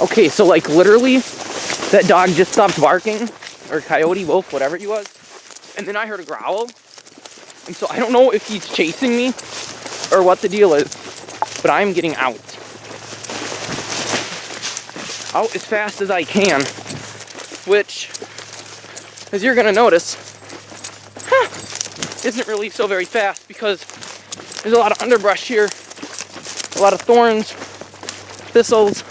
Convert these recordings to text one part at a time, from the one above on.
Okay, so like literally, that dog just stopped barking, or coyote, wolf, whatever he was, and then I heard a growl. And so I don't know if he's chasing me or what the deal is, but I'm getting out. Out as fast as I can, which, as you're gonna notice, huh, isn't really so very fast because there's a lot of underbrush here, a lot of thorns, thistles,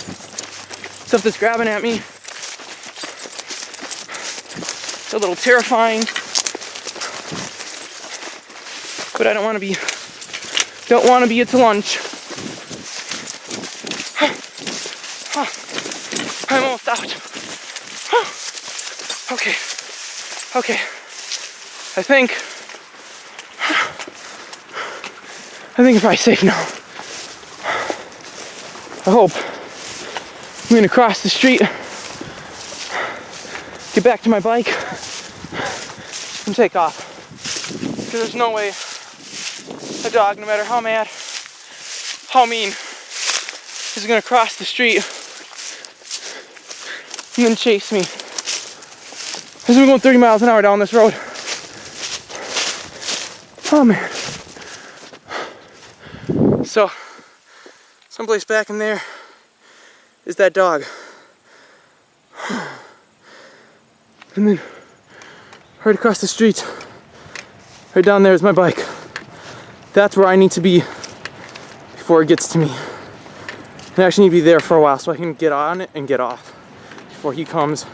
stuff that's grabbing at me. It's a little terrifying. But I don't want to be, don't want to be at lunch. I'm almost out. Okay, okay. I think, I think I'm probably safe now. I hope. I'm gonna cross the street, get back to my bike, and take off. Because there's no way a dog, no matter how mad, how mean, is gonna cross the street and then chase me. As we're going 30 miles an hour down this road. Oh man. So, someplace back in there is that dog. And then right across the street, right down there is my bike. That's where I need to be before it gets to me. I actually need to be there for a while so I can get on it and get off before he comes